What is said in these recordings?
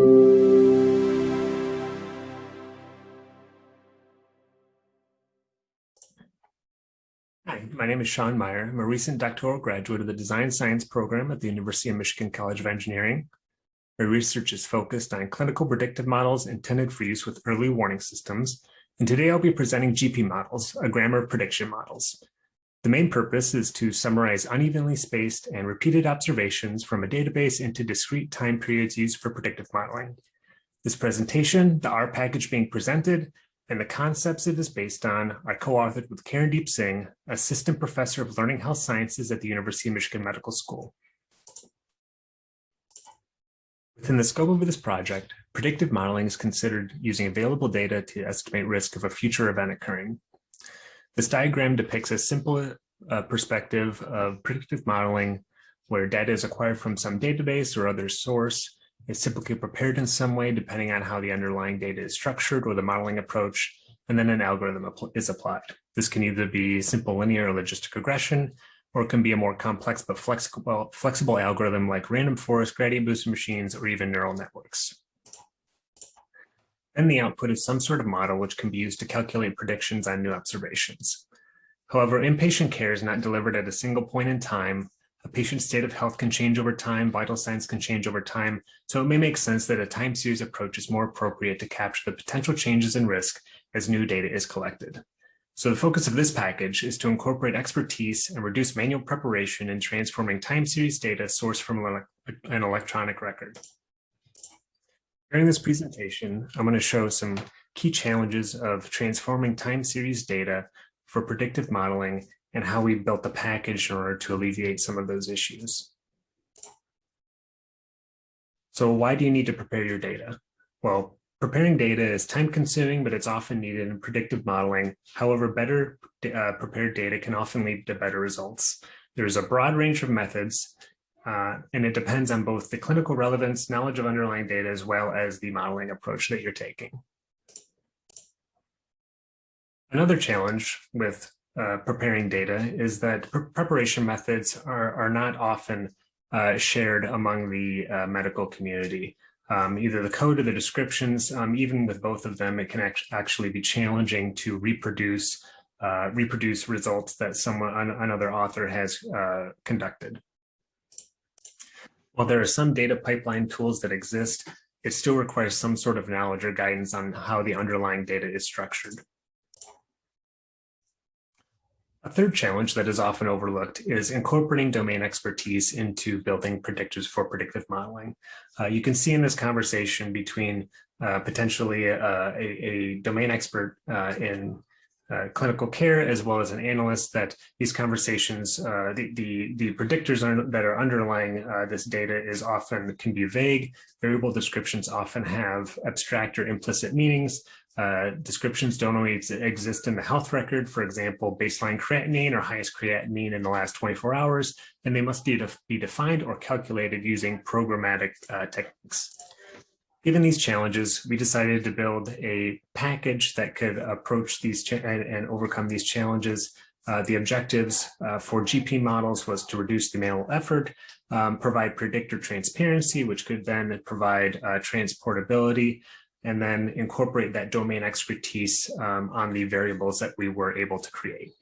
Hi, my name is Sean Meyer. I'm a recent doctoral graduate of the Design Science program at the University of Michigan College of Engineering. My research is focused on clinical predictive models intended for use with early warning systems. And today I'll be presenting GP models, a grammar of prediction models. The main purpose is to summarize unevenly spaced and repeated observations from a database into discrete time periods used for predictive modeling. This presentation, the R package being presented, and the concepts it is based on are co-authored with Karandeep Singh, Assistant Professor of Learning Health Sciences at the University of Michigan Medical School. Within the scope of this project, predictive modeling is considered using available data to estimate risk of a future event occurring. This diagram depicts a simple uh, perspective of predictive modeling where data is acquired from some database or other source. It's typically prepared in some way depending on how the underlying data is structured or the modeling approach, and then an algorithm is applied. This can either be simple linear or logistic regression, or it can be a more complex but flexible, flexible algorithm like random forest, gradient boosted machines, or even neural networks. Then the output is some sort of model which can be used to calculate predictions on new observations. However, inpatient care is not delivered at a single point in time. A patient's state of health can change over time, vital signs can change over time, so it may make sense that a time series approach is more appropriate to capture the potential changes in risk as new data is collected. So the focus of this package is to incorporate expertise and reduce manual preparation in transforming time series data sourced from an electronic record. During this presentation, I'm going to show some key challenges of transforming time series data for predictive modeling and how we built the package in order to alleviate some of those issues. So why do you need to prepare your data? Well, Preparing data is time consuming, but it's often needed in predictive modeling. However, better uh, prepared data can often lead to better results. There's a broad range of methods, uh, and it depends on both the clinical relevance, knowledge of underlying data, as well as the modeling approach that you're taking. Another challenge with uh, preparing data is that pre preparation methods are, are not often uh, shared among the uh, medical community um, either the code or the descriptions, um, even with both of them, it can act actually be challenging to reproduce uh, reproduce results that someone another author has uh, conducted. While there are some data pipeline tools that exist, it still requires some sort of knowledge or guidance on how the underlying data is structured. A third challenge that is often overlooked is incorporating domain expertise into building predictors for predictive modeling. Uh, you can see in this conversation between uh, potentially a, a, a, domain expert uh, in uh, clinical care as well as an analyst that these conversations, uh, the, the, the, predictors are, that are underlying uh, this data is often can be vague. Variable descriptions often have abstract or implicit meanings. Uh, descriptions don't always exist in the health record, for example, baseline creatinine or highest creatinine in the last 24 hours, and they must be, def be defined or calculated using programmatic uh, techniques. Given these challenges, we decided to build a package that could approach these and, and, overcome these challenges. Uh, the objectives uh, for GP models was to reduce the manual effort, um, provide predictor transparency, which could then provide uh, transportability, and then incorporate that domain expertise um, on the variables that we were able to create.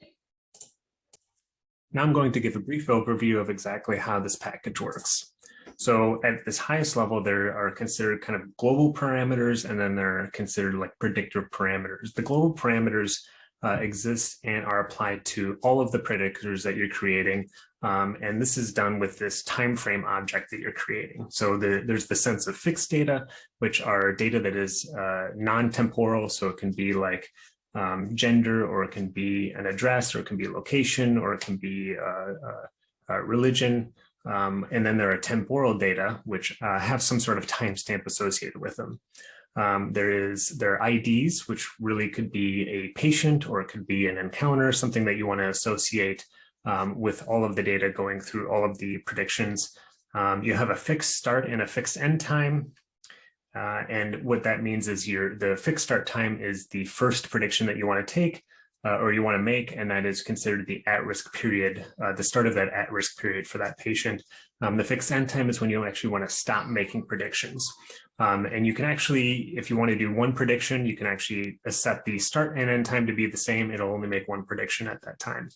Now I'm going to give a brief overview of exactly how this package works. So at this highest level, there are considered kind of global parameters, and then there are considered like predictor parameters. The global parameters uh, exist and are applied to all of the predictors that you're creating. Um, and this is done with this time frame object that you're creating. So the, there's the sense of fixed data, which are data that is uh, non-temporal. So it can be like um, gender, or it can be an address, or it can be location, or it can be uh, uh religion. Um, and then there are temporal data, which uh, have some sort of timestamp associated with them. Um, there is there are IDs, which really could be a patient or it could be an encounter, something that you want to associate um, with all of the data going through all of the predictions. Um, you have a fixed start and a fixed end time. Uh, and what that means is your the fixed start time is the first prediction that you want to take. Uh, or you want to make, and that is considered the at-risk period, uh, the start of that at-risk period for that patient. Um, the fixed end time is when you actually want to stop making predictions. Um, and you can actually, if you want to do one prediction, you can actually set the start and end time to be the same. It'll only make one prediction at that time.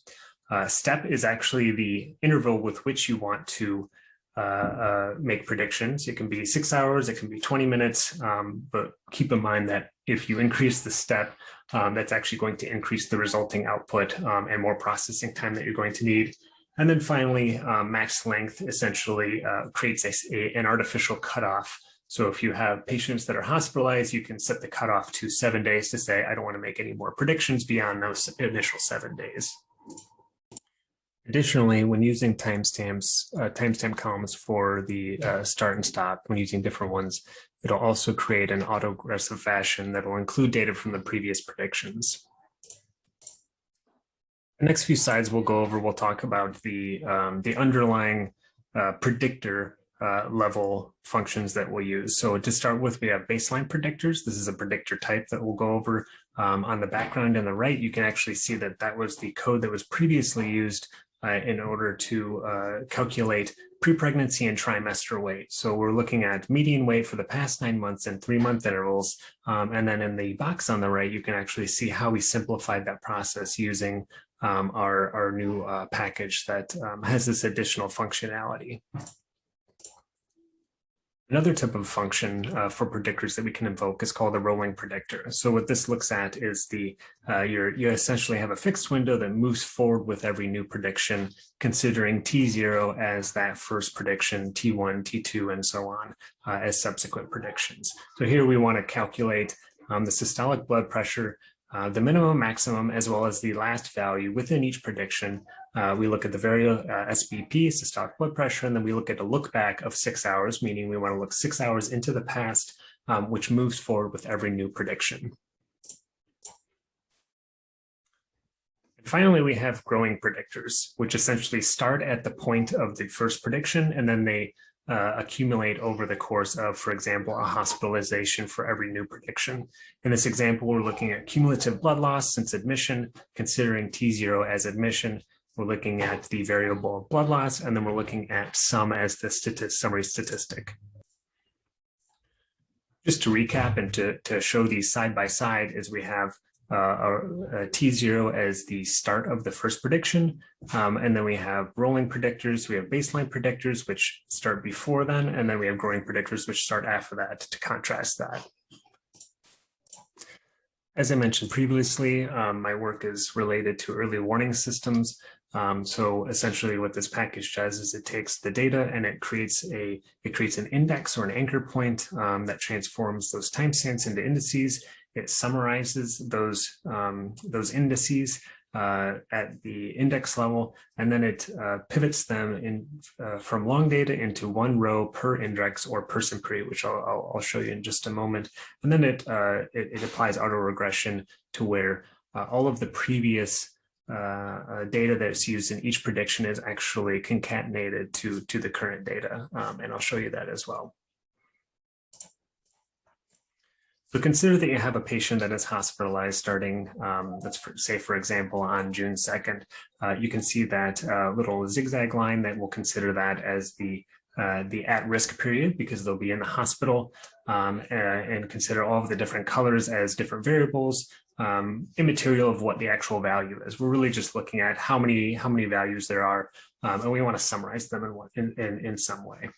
Uh, step is actually the interval with which you want to uh, uh, make predictions. It can be six hours, it can be 20 minutes, um, but keep in mind that if you increase the step, um, that's actually going to increase the resulting output um, and more processing time that you're going to need. And then finally, um, max length essentially uh, creates a, a, an artificial cutoff. So if you have patients that are hospitalized, you can set the cutoff to seven days to say, I don't want to make any more predictions beyond those initial seven days. Additionally, when using timestamps, uh, timestamp columns for the uh, start and stop, when using different ones, it'll also create an autoregressive fashion that will include data from the previous predictions. The next few slides we'll go over, we'll talk about the, um, the underlying uh, predictor uh, level functions that we'll use. So to start with, we have baseline predictors. This is a predictor type that we'll go over um, on the background on the right. You can actually see that that was the code that was previously used uh, in order to uh, calculate pre-pregnancy and trimester weight. So we're looking at median weight for the past nine months and three month intervals. Um, and then in the box on the right, you can actually see how we simplified that process using um, our, our new uh, package that um, has this additional functionality. Another type of function uh, for predictors that we can invoke is called a rolling predictor. So what this looks at is the uh, you essentially have a fixed window that moves forward with every new prediction, considering T0 as that first prediction, T1, T2, and so on uh, as subsequent predictions. So here we want to calculate um, the systolic blood pressure uh, the minimum, maximum, as well as the last value within each prediction. Uh, we look at the variable uh, SBP, systolic blood pressure, and then we look at a look back of six hours, meaning we want to look six hours into the past, um, which moves forward with every new prediction. And finally, we have growing predictors, which essentially start at the point of the first prediction, and then they uh, accumulate over the course of, for example, a hospitalization for every new prediction. In this example, we're looking at cumulative blood loss since admission, considering T0 as admission. We're looking at the variable blood loss, and then we're looking at sum as the statist summary statistic. Just to recap and to, to show these side by side is we have uh, uh, T0 as the start of the first prediction. Um, and then we have rolling predictors. We have baseline predictors, which start before then. And then we have growing predictors, which start after that to contrast that. As I mentioned previously, um, my work is related to early warning systems. Um, so essentially what this package does is it takes the data and it creates a it creates an index or an anchor point um, that transforms those timestamps into indices it summarizes those, um, those indices uh, at the index level, and then it uh, pivots them in uh, from long data into one row per index or person period, which I'll, I'll, I'll show you in just a moment. And then it, uh, it, it, applies autoregression to where uh, all of the previous uh, data that's used in each prediction is actually concatenated to, to the current data. Um, and I'll show you that as well. So consider that you have a patient that is hospitalized starting, um, let's for, say, for example, on June 2nd. Uh, you can see that uh, little zigzag line that will consider that as the uh, the at-risk period because they'll be in the hospital um, and consider all of the different colors as different variables um, immaterial of what the actual value is. We're really just looking at how many how many values there are um, and we want to summarize them in, in, in, in some way.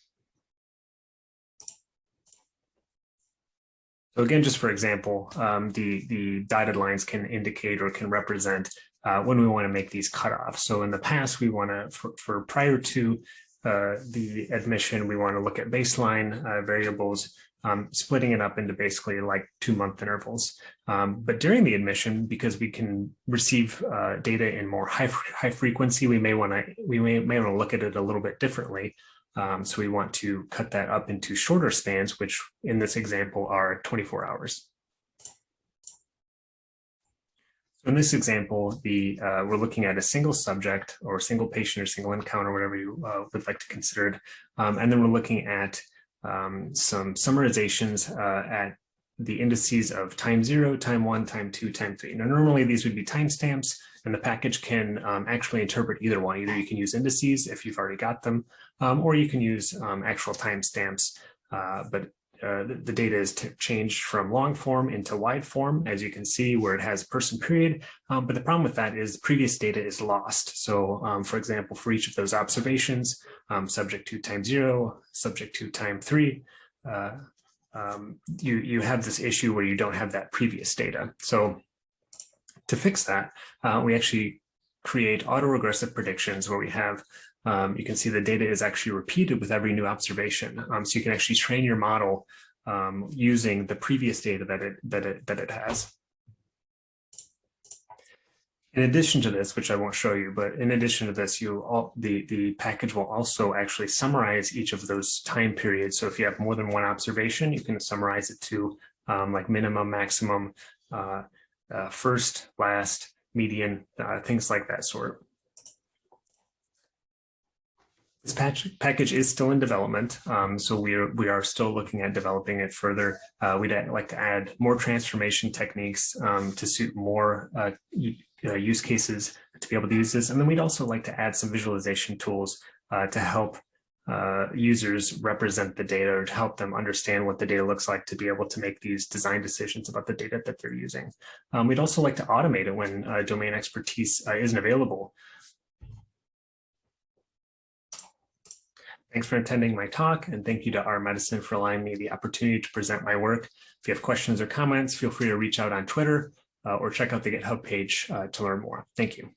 So again, just for example, um, the, the dotted lines can indicate or can represent uh, when we want to make these cutoffs. So in the past, we want to, for, for prior to uh, the admission, we want to look at baseline uh, variables, um, splitting it up into basically like two month intervals. Um, but during the admission, because we can receive uh, data in more high, high frequency, we may want to we may, may want to look at it a little bit differently. Um, so we want to cut that up into shorter spans, which in this example are 24 hours. In this example, the uh, we're looking at a single subject or single patient or single encounter, whatever you uh, would like to consider it. Um, and then we're looking at um, some summarizations uh, at the indices of time zero, time one, time two, time three. Now, normally these would be timestamps, and the package can um, actually interpret either one. Either you can use indices if you've already got them, um, or you can use um, actual timestamps. Uh, but uh, the, data is changed from long form into wide form, as you can see, where it has person period. Um, but the problem with that is previous data is lost. So, um, for example, for each of those observations, um, subject to time zero, subject to time three, uh, um, you, you have this issue where you don't have that previous data. So to fix that, uh, we actually create autoregressive predictions where we have, um, you can see the data is actually repeated with every new observation. Um, so you can actually train your model um, using the previous data that it, that it, that it has. In addition to this, which I won't show you, but in addition to this, you all the, the package will also actually summarize each of those time periods. So if you have more than one observation, you can summarize it to um, like minimum, maximum, uh, uh, first, last, median, uh, things like that sort. This package is still in development, um, so we are we are still looking at developing it further. Uh, we'd like to add more transformation techniques um, to suit more uh, uh, use cases to be able to use this. And then we'd also like to add some visualization tools uh, to help uh, users represent the data or to help them understand what the data looks like to be able to make these design decisions about the data that they're using. Um, we'd also like to automate it when uh, domain expertise isn't available. Thanks for attending my talk and thank you to R Medicine for allowing me the opportunity to present my work. If you have questions or comments, feel free to reach out on Twitter uh, or check out the GitHub page uh, to learn more. Thank you.